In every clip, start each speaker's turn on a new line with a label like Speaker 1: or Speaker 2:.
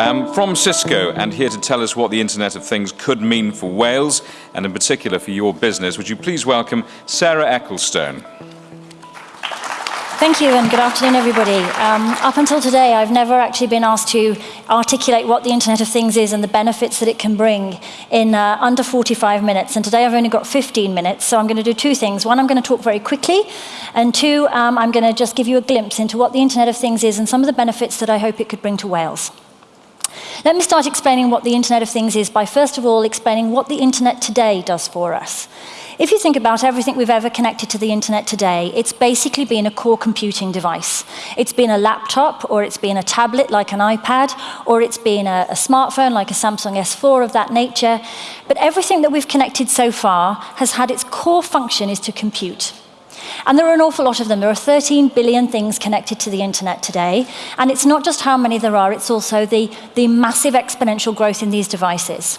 Speaker 1: Um, from Cisco and here to tell us what the Internet of Things could mean for Wales and in particular for your business, would you please welcome Sarah Eccleston.
Speaker 2: Thank you and good afternoon everybody. Um, up until today I've never actually been asked to articulate what the Internet of Things is and the benefits that it can bring in uh, under 45 minutes and today I've only got 15 minutes so I'm going to do two things. One I'm going to talk very quickly and two um, I'm going to just give you a glimpse into what the Internet of Things is and some of the benefits that I hope it could bring to Wales. Let me start explaining what the Internet of Things is by first of all explaining what the Internet today does for us. If you think about everything we've ever connected to the internet today, it's basically been a core computing device. It's been a laptop, or it's been a tablet like an iPad, or it's been a, a smartphone like a Samsung S4 of that nature. But everything that we've connected so far has had its core function is to compute. And there are an awful lot of them. There are 13 billion things connected to the internet today. And it's not just how many there are, it's also the, the massive exponential growth in these devices.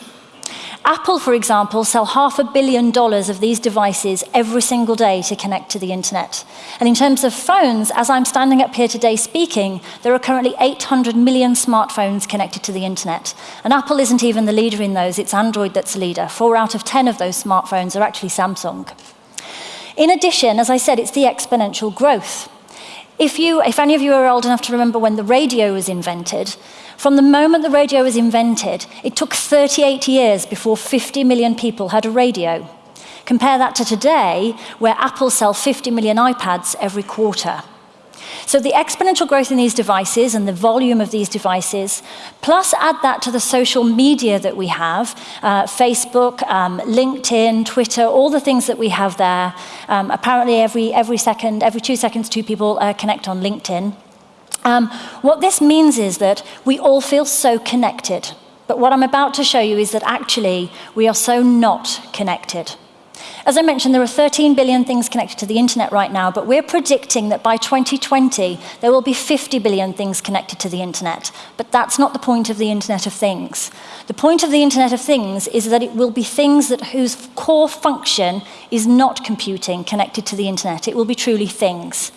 Speaker 2: Apple, for example, sell half a billion dollars of these devices every single day to connect to the internet. And in terms of phones, as I'm standing up here today speaking, there are currently 800 million smartphones connected to the internet. And Apple isn't even the leader in those, it's Android that's the leader. Four out of 10 of those smartphones are actually Samsung. In addition, as I said, it's the exponential growth. If, you, if any of you are old enough to remember when the radio was invented, from the moment the radio was invented, it took 38 years before 50 million people had a radio. Compare that to today, where Apple sell 50 million iPads every quarter. So the exponential growth in these devices and the volume of these devices, plus add that to the social media that we have, uh, Facebook, um, LinkedIn, Twitter, all the things that we have there. Um, apparently every, every second, every two seconds, two people uh, connect on LinkedIn. Um, what this means is that we all feel so connected. But what I'm about to show you is that actually we are so not connected. As I mentioned, there are 13 billion things connected to the internet right now, but we're predicting that by 2020, there will be 50 billion things connected to the internet. But that's not the point of the Internet of Things. The point of the Internet of Things is that it will be things that whose core function is not computing connected to the internet. It will be truly things.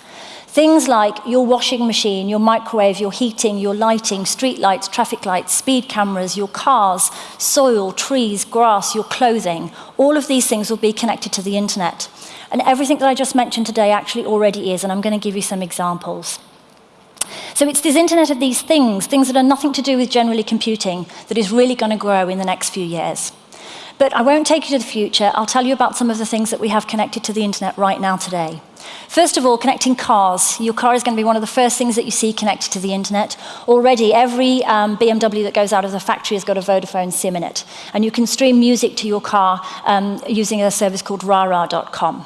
Speaker 2: Things like your washing machine, your microwave, your heating, your lighting, street lights, traffic lights, speed cameras, your cars, soil, trees, grass, your clothing, all of these things will be connected to the internet. And everything that I just mentioned today actually already is, and I'm going to give you some examples. So it's this internet of these things, things that are nothing to do with generally computing, that is really going to grow in the next few years. But I won't take you to the future. I'll tell you about some of the things that we have connected to the internet right now today. First of all, connecting cars. Your car is going to be one of the first things that you see connected to the internet. Already, every um, BMW that goes out of the factory has got a Vodafone SIM in it. And you can stream music to your car um, using a service called rara.com.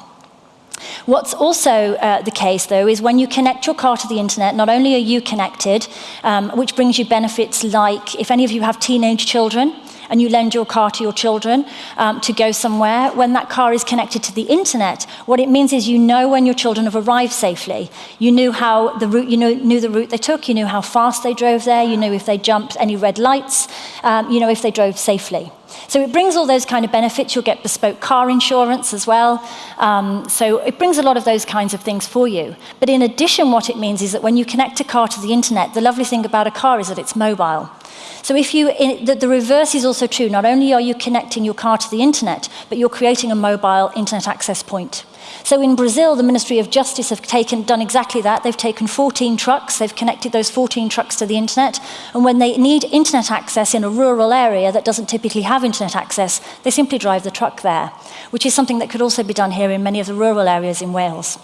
Speaker 2: What's also uh, the case, though, is when you connect your car to the internet, not only are you connected, um, which brings you benefits like, if any of you have teenage children, and you lend your car to your children um, to go somewhere, when that car is connected to the internet, what it means is you know when your children have arrived safely. You knew how the route, you knew, knew the route they took, you knew how fast they drove there, you knew if they jumped any red lights, um, you know if they drove safely. So it brings all those kind of benefits. You'll get bespoke car insurance as well. Um, so it brings a lot of those kinds of things for you. But in addition, what it means is that when you connect a car to the internet, the lovely thing about a car is that it's mobile. So if you, in, the, the reverse is also true. Not only are you connecting your car to the internet, but you're creating a mobile internet access point. So in Brazil, the Ministry of Justice have taken, done exactly that. They've taken 14 trucks, they've connected those 14 trucks to the internet, and when they need internet access in a rural area that doesn't typically have internet access, they simply drive the truck there, which is something that could also be done here in many of the rural areas in Wales.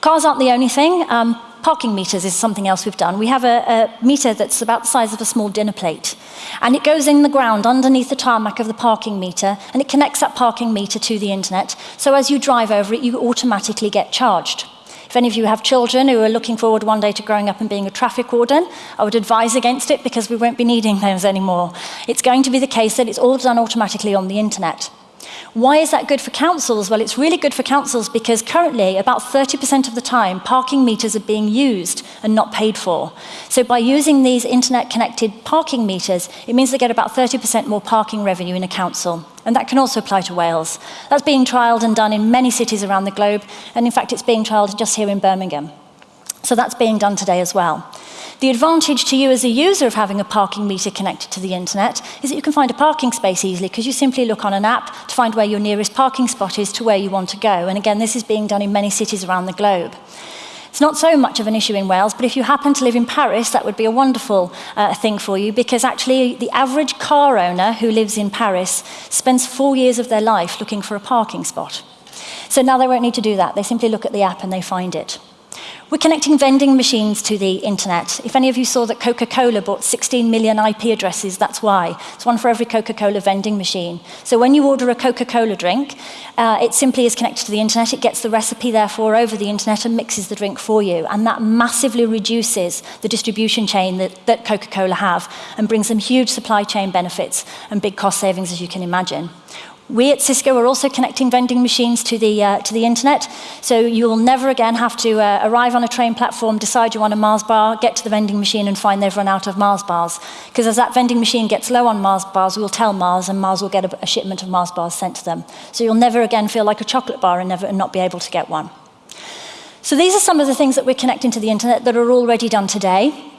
Speaker 2: Cars aren't the only thing. Um, Parking meters is something else we've done. We have a, a meter that's about the size of a small dinner plate. And it goes in the ground underneath the tarmac of the parking meter and it connects that parking meter to the internet. So as you drive over it, you automatically get charged. If any of you have children who are looking forward one day to growing up and being a traffic warden, I would advise against it because we won't be needing those anymore. It's going to be the case that it's all done automatically on the internet. Why is that good for councils? Well, it's really good for councils because currently about 30% of the time parking meters are being used and not paid for. So by using these internet connected parking meters, it means they get about 30% more parking revenue in a council. And that can also apply to Wales. That's being trialled and done in many cities around the globe. And in fact, it's being trialled just here in Birmingham. So that's being done today as well. The advantage to you as a user of having a parking meter connected to the internet is that you can find a parking space easily because you simply look on an app to find where your nearest parking spot is to where you want to go. And again, this is being done in many cities around the globe. It's not so much of an issue in Wales, but if you happen to live in Paris, that would be a wonderful uh, thing for you because actually the average car owner who lives in Paris spends four years of their life looking for a parking spot. So now they won't need to do that. They simply look at the app and they find it. We're connecting vending machines to the internet. If any of you saw that Coca-Cola bought 16 million IP addresses, that's why. It's one for every Coca-Cola vending machine. So when you order a Coca-Cola drink, uh, it simply is connected to the internet. It gets the recipe, therefore, over the internet and mixes the drink for you. And that massively reduces the distribution chain that, that Coca-Cola have and brings them huge supply chain benefits and big cost savings, as you can imagine. We at Cisco are also connecting vending machines to the, uh, to the internet, so you will never again have to uh, arrive on a train platform, decide you want a Mars bar, get to the vending machine and find they've run out of Mars bars. Because as that vending machine gets low on Mars bars, we'll tell Mars and Mars will get a, a shipment of Mars bars sent to them. So you'll never again feel like a chocolate bar and, never, and not be able to get one. So these are some of the things that we're connecting to the internet that are already done today.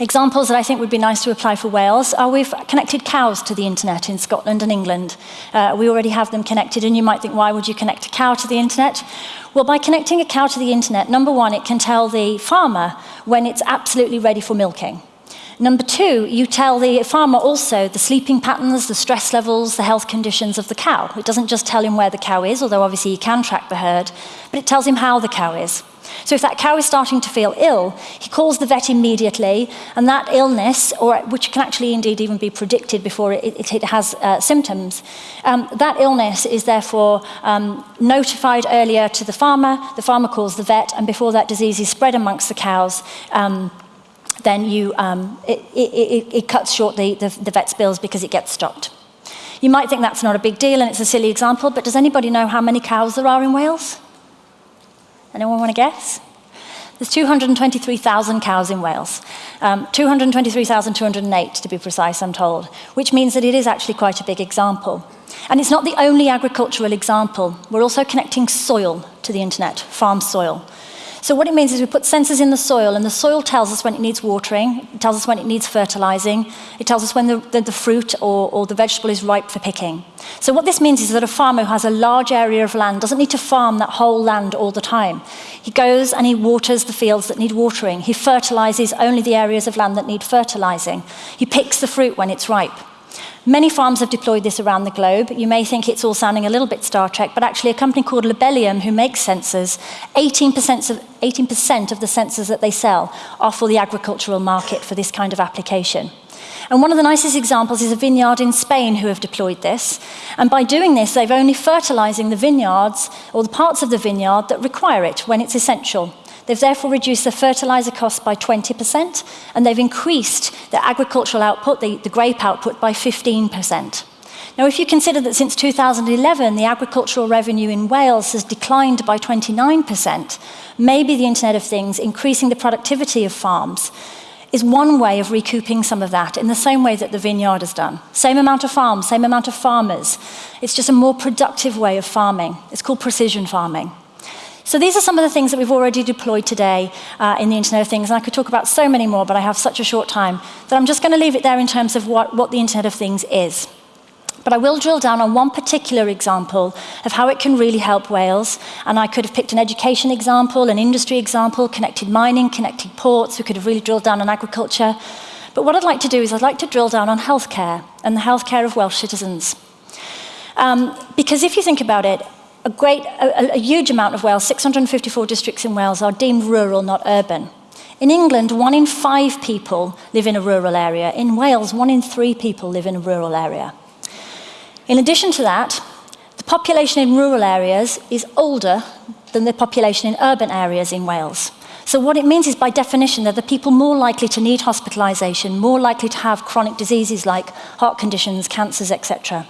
Speaker 2: Examples that I think would be nice to apply for Wales are we've connected cows to the internet in Scotland and England. Uh, we already have them connected and you might think, why would you connect a cow to the internet? Well, by connecting a cow to the internet, number one, it can tell the farmer when it's absolutely ready for milking. Number two, you tell the farmer also the sleeping patterns, the stress levels, the health conditions of the cow. It doesn't just tell him where the cow is, although obviously you can track the herd, but it tells him how the cow is. So if that cow is starting to feel ill, he calls the vet immediately, and that illness, or which can actually indeed even be predicted before it, it, it has uh, symptoms, um, that illness is therefore um, notified earlier to the farmer, the farmer calls the vet, and before that disease is spread amongst the cows, um, then you, um, it, it, it, cuts short the, the, the vet's bills because it gets stopped. You might think that's not a big deal and it's a silly example, but does anybody know how many cows there are in Wales? Anyone want to guess? There's 223,000 cows in Wales. Um, 223,208 to be precise, I'm told, which means that it is actually quite a big example. And it's not the only agricultural example. We're also connecting soil to the internet, farm soil. So what it means is we put sensors in the soil, and the soil tells us when it needs watering, it tells us when it needs fertilizing, it tells us when the, the, the fruit or, or the vegetable is ripe for picking. So what this means is that a farmer who has a large area of land doesn't need to farm that whole land all the time. He goes and he waters the fields that need watering. He fertilizes only the areas of land that need fertilizing. He picks the fruit when it's ripe. Many farms have deployed this around the globe. You may think it's all sounding a little bit Star Trek, but actually a company called Labellium, who makes sensors, 18% of, 18% of the sensors that they sell are for the agricultural market for this kind of application. And one of the nicest examples is a vineyard in Spain who have deployed this. And by doing this, they've only fertilizing the vineyards or the parts of the vineyard that require it when it's essential. They've therefore reduced the fertilizer costs by 20%, and they've increased the agricultural output, the, the grape output, by 15%. Now, if you consider that since 2011, the agricultural revenue in Wales has declined by 29%, maybe the Internet of Things, increasing the productivity of farms, is one way of recouping some of that in the same way that the vineyard has done. Same amount of farms, same amount of farmers. It's just a more productive way of farming. It's called precision farming. So these are some of the things that we've already deployed today uh, in the Internet of Things, and I could talk about so many more, but I have such a short time that I'm just going to leave it there in terms of what, what the Internet of Things is. But I will drill down on one particular example of how it can really help Wales. And I could have picked an education example, an industry example, connected mining, connected ports. We could have really drilled down on agriculture. But what I'd like to do is I'd like to drill down on healthcare and the healthcare of Welsh citizens. Um, because if you think about it, a, great, a, a huge amount of Wales, 654 districts in Wales, are deemed rural, not urban. In England, one in five people live in a rural area. In Wales, one in three people live in a rural area. In addition to that, the population in rural areas is older than the population in urban areas in Wales. So what it means is, by definition, they're the people more likely to need hospitalisation, more likely to have chronic diseases like heart conditions, cancers, etc.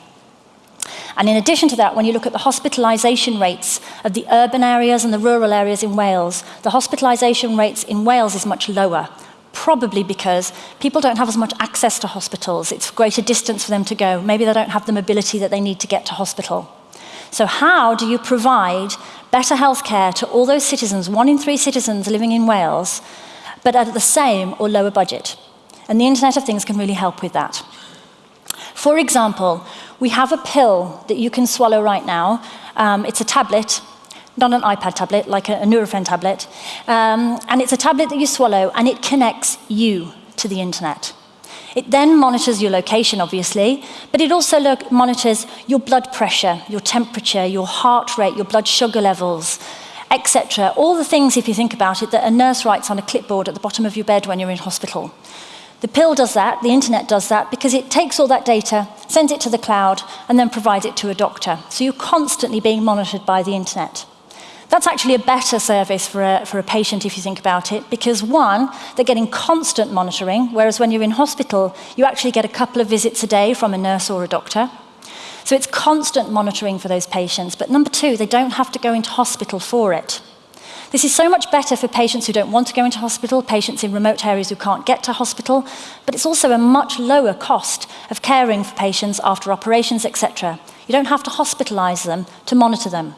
Speaker 2: And in addition to that, when you look at the hospitalisation rates of the urban areas and the rural areas in Wales, the hospitalisation rates in Wales is much lower, probably because people don't have as much access to hospitals. It's greater distance for them to go. Maybe they don't have the mobility that they need to get to hospital. So how do you provide better healthcare to all those citizens, one in three citizens living in Wales, but at the same or lower budget? And the Internet of Things can really help with that. For example, we have a pill that you can swallow right now. Um, it's a tablet, not an iPad tablet, like a, a tablet. Um, and it's a tablet that you swallow, and it connects you to the internet. It then monitors your location, obviously, but it also monitors your blood pressure, your temperature, your heart rate, your blood sugar levels, etc. All the things, if you think about it, that a nurse writes on a clipboard at the bottom of your bed when you're in hospital. The pill does that, the internet does that, because it takes all that data, sends it to the cloud, and then provides it to a doctor. So you're constantly being monitored by the internet. That's actually a better service for a, for a patient if you think about it, because one, they're getting constant monitoring, whereas when you're in hospital, you actually get a couple of visits a day from a nurse or a doctor. So it's constant monitoring for those patients. But number two, they don't have to go into hospital for it. This is so much better for patients who don't want to go into hospital, patients in remote areas who can't get to hospital, but it's also a much lower cost of caring for patients after operations, etc. You don't have to hospitalize them to monitor them.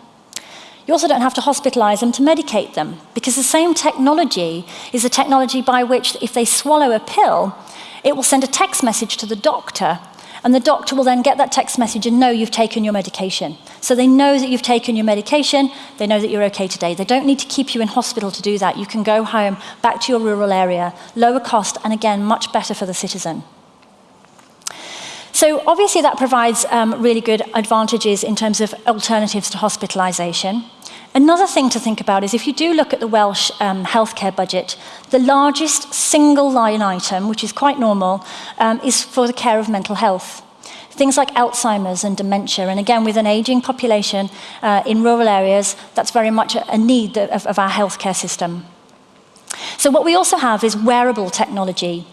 Speaker 2: You also don't have to hospitalize them to medicate them, because the same technology is a technology by which, if they swallow a pill, it will send a text message to the doctor, And the doctor will then get that text message and know you've taken your medication. So they know that you've taken your medication, they know that you're okay today. They don't need to keep you in hospital to do that. You can go home, back to your rural area, lower cost, and again, much better for the citizen. So obviously that provides um, really good advantages in terms of alternatives to hospitalisation. Another thing to think about is if you do look at the Welsh um, healthcare budget, the largest single line item, which is quite normal, um, is for the care of mental health. Things like Alzheimer's and dementia, and again, with an aging population uh, in rural areas, that's very much a need of, of our healthcare system. So what we also have is wearable technology.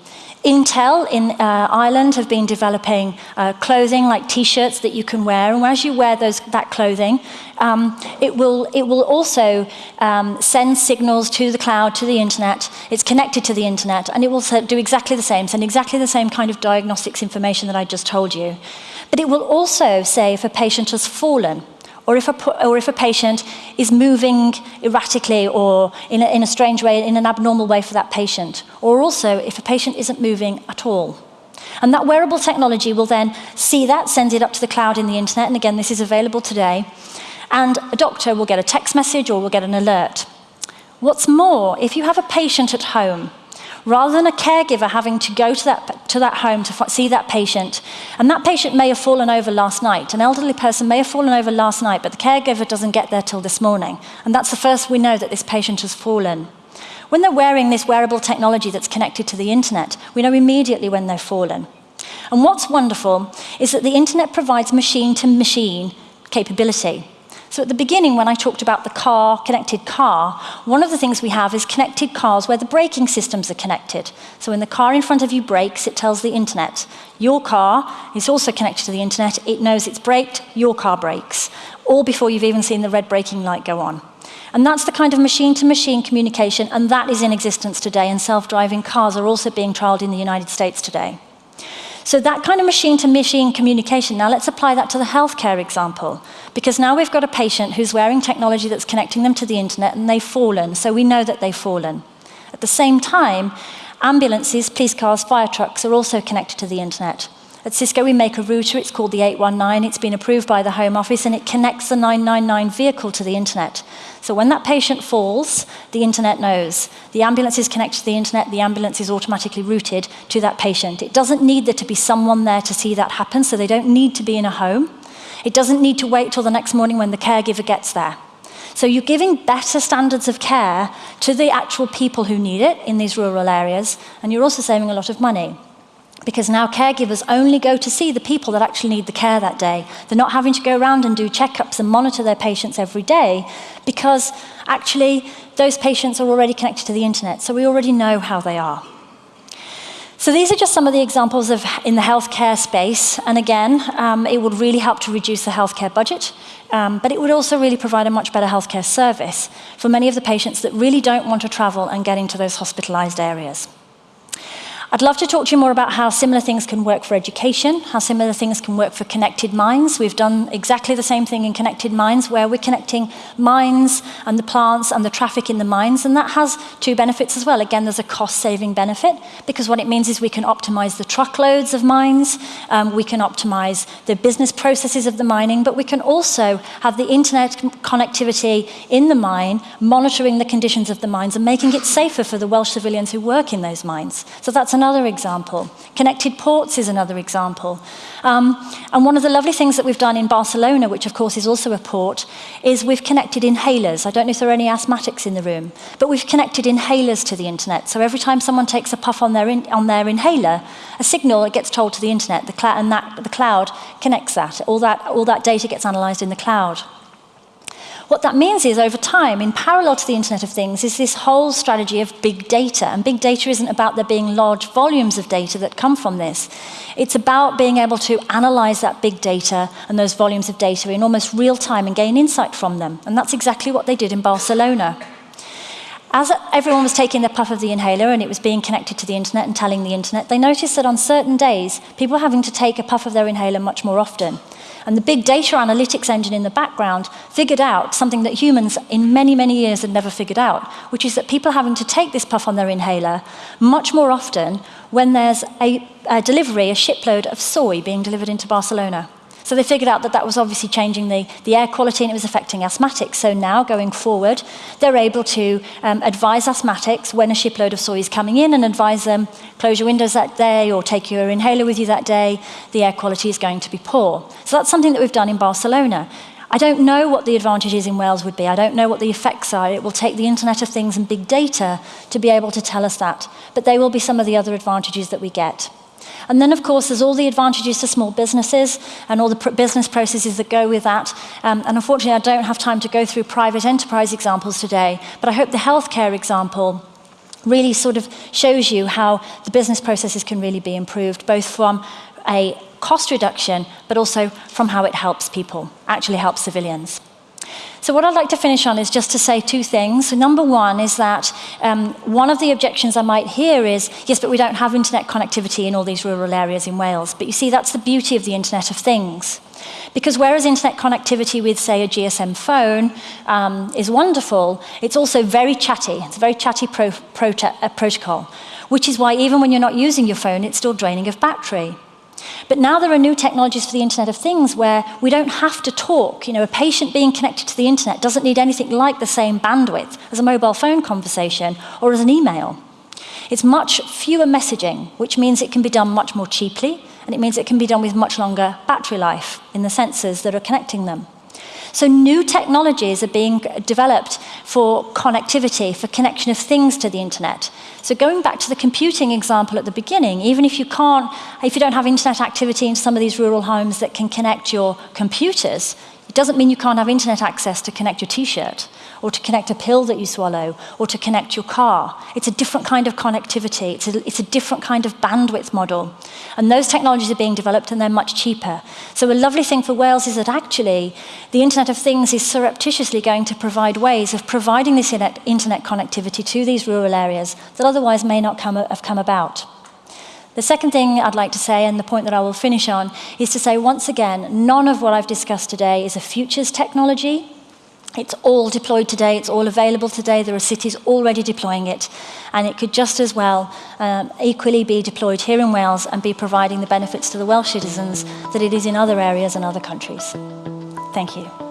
Speaker 2: Intel in uh, Ireland have been developing uh, clothing like t-shirts that you can wear, and as you wear those, that clothing, um, it, will, it will also um, send signals to the cloud, to the internet. It's connected to the internet, and it will do exactly the same, send exactly the same kind of diagnostics information that I just told you. But it will also say if a patient has fallen, or if a, or if a patient is moving erratically or in a, in a strange way, in an abnormal way for that patient, or also if a patient isn't moving at all. And that wearable technology will then see that, send it up to the cloud in the internet, and again, this is available today, and a doctor will get a text message or will get an alert. What's more, if you have a patient at home rather than a caregiver having to go to that, to that home to see that patient. And that patient may have fallen over last night. An elderly person may have fallen over last night, but the caregiver doesn't get there till this morning. And that's the first we know that this patient has fallen. When they're wearing this wearable technology that's connected to the internet, we know immediately when they've fallen. And what's wonderful is that the internet provides machine to machine capability. So at the beginning, when I talked about the car, connected car, one of the things we have is connected cars where the braking systems are connected. So when the car in front of you brakes, it tells the internet. Your car is also connected to the internet. It knows it's braked, your car brakes, all before you've even seen the red braking light go on. And that's the kind of machine-to-machine -machine communication, and that is in existence today, and self-driving cars are also being trialed in the United States today. So that kind of machine-to-machine -machine communication, now let's apply that to the healthcare example. Because now we've got a patient who's wearing technology that's connecting them to the internet and they've fallen, so we know that they've fallen. At the same time, ambulances, police cars, fire trucks are also connected to the internet. At Cisco, we make a router, it's called the 819, it's been approved by the Home Office, and it connects the 999 vehicle to the internet. So when that patient falls, the internet knows. The ambulance is connected to the internet, the ambulance is automatically routed to that patient. It doesn't need there to be someone there to see that happen, so they don't need to be in a home. It doesn't need to wait till the next morning when the caregiver gets there. So you're giving better standards of care to the actual people who need it in these rural areas, and you're also saving a lot of money because now caregivers only go to see the people that actually need the care that day. They're not having to go around and do checkups and monitor their patients every day because actually those patients are already connected to the internet, so we already know how they are. So these are just some of the examples of in the healthcare space, and again, um, it would really help to reduce the healthcare budget, um, but it would also really provide a much better healthcare service for many of the patients that really don't want to travel and get into those hospitalized areas. I'd love to talk to you more about how similar things can work for education, how similar things can work for connected mines. We've done exactly the same thing in connected mines, where we're connecting mines and the plants and the traffic in the mines, and that has two benefits as well. Again, there's a cost-saving benefit, because what it means is we can optimize the truckloads of mines, um, we can optimize the business processes of the mining, but we can also have the internet connectivity in the mine, monitoring the conditions of the mines and making it safer for the Welsh civilians who work in those mines. So that's another example. Connected ports is another example. Um, and one of the lovely things that we've done in Barcelona, which of course is also a port, is we've connected inhalers. I don't know if there are any asthmatics in the room, but we've connected inhalers to the internet. So every time someone takes a puff on their, in, on their inhaler, a signal it gets told to the internet, the and that, the cloud connects that. All, that. all that data gets analyzed in the cloud. What that means is over time, in parallel to the Internet of Things, is this whole strategy of big data. And big data isn't about there being large volumes of data that come from this. It's about being able to analyze that big data and those volumes of data in almost real time and gain insight from them. And that's exactly what they did in Barcelona. As everyone was taking the puff of the inhaler and it was being connected to the internet and telling the internet, they noticed that on certain days, people were having to take a puff of their inhaler much more often. And the big data analytics engine in the background figured out something that humans in many, many years had never figured out, which is that people having to take this puff on their inhaler much more often when there's a, a delivery, a shipload of soy being delivered into Barcelona. So they figured out that that was obviously changing the, the air quality and it was affecting asthmatics. So now, going forward, they're able to um, advise asthmatics when a shipload of soy is coming in and advise them, close your windows that day or take your inhaler with you that day. The air quality is going to be poor. So that's something that we've done in Barcelona. I don't know what the advantages in Wales would be. I don't know what the effects are. It will take the Internet of Things and big data to be able to tell us that. But they will be some of the other advantages that we get. And then, of course, there's all the advantages to small businesses and all the pr business processes that go with that. Um, and unfortunately, I don't have time to go through private enterprise examples today, but I hope the healthcare example really sort of shows you how the business processes can really be improved, both from a cost reduction, but also from how it helps people, actually helps civilians. So what I'd like to finish on is just to say two things. So number one is that um, one of the objections I might hear is, yes, but we don't have internet connectivity in all these rural areas in Wales. But you see, that's the beauty of the Internet of Things. Because whereas internet connectivity with, say, a GSM phone um, is wonderful, it's also very chatty. It's a very chatty pro pro uh, protocol, which is why even when you're not using your phone, it's still draining of battery. But now there are new technologies for the Internet of Things where we don't have to talk. You know, a patient being connected to the Internet doesn't need anything like the same bandwidth as a mobile phone conversation or as an email. It's much fewer messaging, which means it can be done much more cheaply, and it means it can be done with much longer battery life in the sensors that are connecting them. So new technologies are being developed for connectivity, for connection of things to the internet. So going back to the computing example at the beginning, even if you can't, if you don't have internet activity in some of these rural homes that can connect your computers, It doesn't mean you can't have internet access to connect your t-shirt or to connect a pill that you swallow or to connect your car. It's a different kind of connectivity. It's a, it's a different kind of bandwidth model. And those technologies are being developed and they're much cheaper. So a lovely thing for Wales is that actually the Internet of Things is surreptitiously going to provide ways of providing this internet, connectivity to these rural areas that otherwise may not come, have come about. The second thing I'd like to say, and the point that I will finish on, is to say once again, none of what I've discussed today is a futures technology. It's all deployed today, it's all available today, there are cities already deploying it, and it could just as well um, equally be deployed here in Wales and be providing the benefits to the Welsh citizens that it is in other areas and other countries. Thank you.